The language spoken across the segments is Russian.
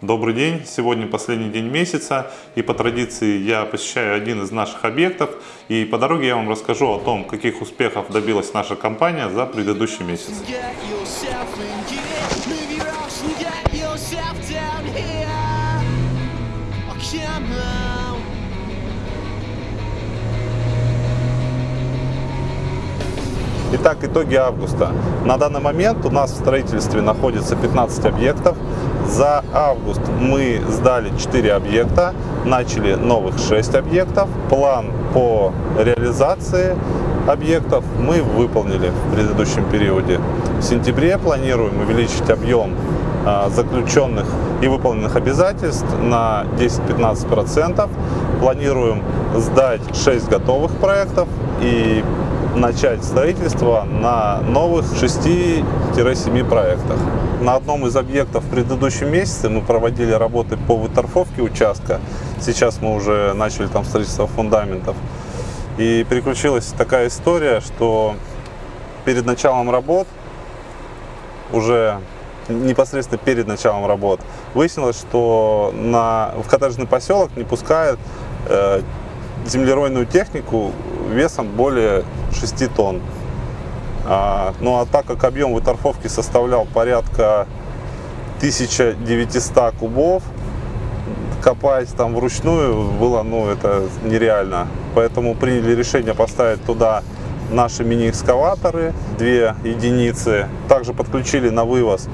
Добрый день! Сегодня последний день месяца и по традиции я посещаю один из наших объектов и по дороге я вам расскажу о том, каких успехов добилась наша компания за предыдущий месяц. Итак, итоги августа. На данный момент у нас в строительстве находится 15 объектов. За август мы сдали 4 объекта, начали новых 6 объектов. План по реализации объектов мы выполнили в предыдущем периоде. В сентябре планируем увеличить объем а, заключенных и выполненных обязательств на 10-15%. Планируем сдать 6 готовых проектов и начать строительство на новых 6-7 проектах. На одном из объектов в предыдущем месяце мы проводили работы по выторфовке участка. Сейчас мы уже начали там строительство фундаментов. И переключилась такая история, что перед началом работ, уже непосредственно перед началом работ, выяснилось, что на, в коттеджный поселок не пускают э, землеройную технику весом более 6 тонн. А, ну а так как объем выторфовки составлял порядка 1900 кубов, копать там вручную было, ну, это нереально. Поэтому приняли решение поставить туда наши мини-экскаваторы, две единицы. Также подключили на вывоз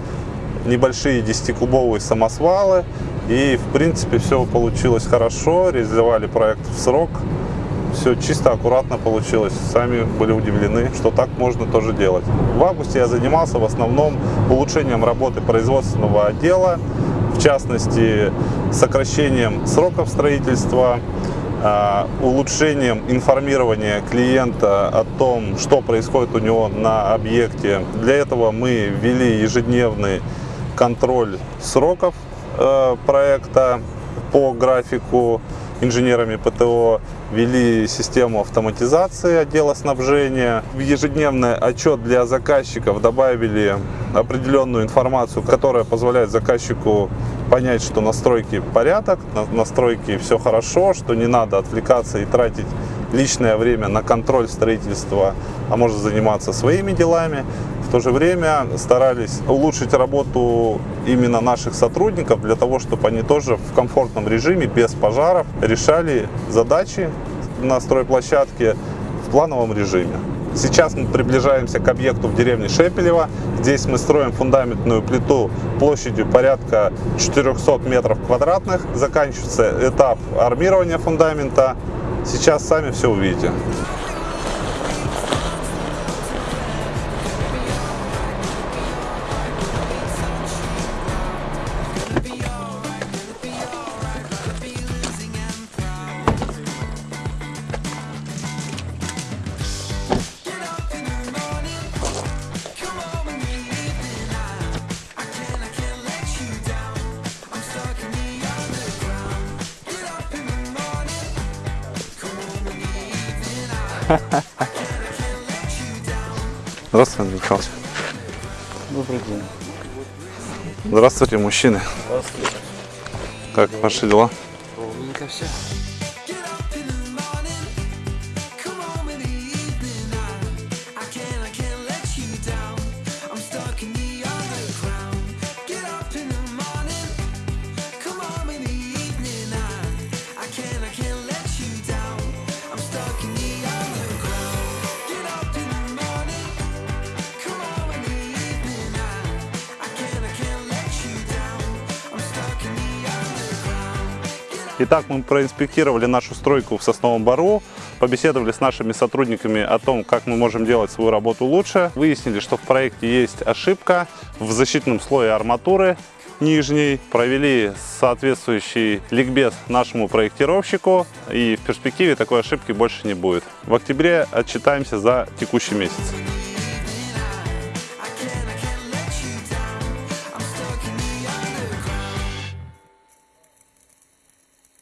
небольшие 10-кубовые самосвалы. И, в принципе, все получилось хорошо, реализовали проект в срок все чисто, аккуратно получилось. Сами были удивлены, что так можно тоже делать. В августе я занимался в основном улучшением работы производственного отдела, в частности, сокращением сроков строительства, а, улучшением информирования клиента о том, что происходит у него на объекте. Для этого мы ввели ежедневный контроль сроков э, проекта по графику инженерами ПТО ввели систему автоматизации отдела снабжения. В ежедневный отчет для заказчиков добавили определенную информацию, которая позволяет заказчику понять, что настройки порядок, на настройки все хорошо, что не надо отвлекаться и тратить личное время на контроль строительства, а может заниматься своими делами то же время старались улучшить работу именно наших сотрудников для того, чтобы они тоже в комфортном режиме, без пожаров, решали задачи на стройплощадке в плановом режиме. Сейчас мы приближаемся к объекту в деревне Шепелево. Здесь мы строим фундаментную плиту площадью порядка 400 метров квадратных. Заканчивается этап армирования фундамента. Сейчас сами все увидите. Здравствуйте, Андрей. Добрый день. Здравствуйте, мужчины. Здравствуйте. Как ваши дела? Ровненько все. Итак, мы проинспектировали нашу стройку в Сосновом Бару, побеседовали с нашими сотрудниками о том, как мы можем делать свою работу лучше. Выяснили, что в проекте есть ошибка в защитном слое арматуры нижней. Провели соответствующий ликбез нашему проектировщику и в перспективе такой ошибки больше не будет. В октябре отчитаемся за текущий месяц.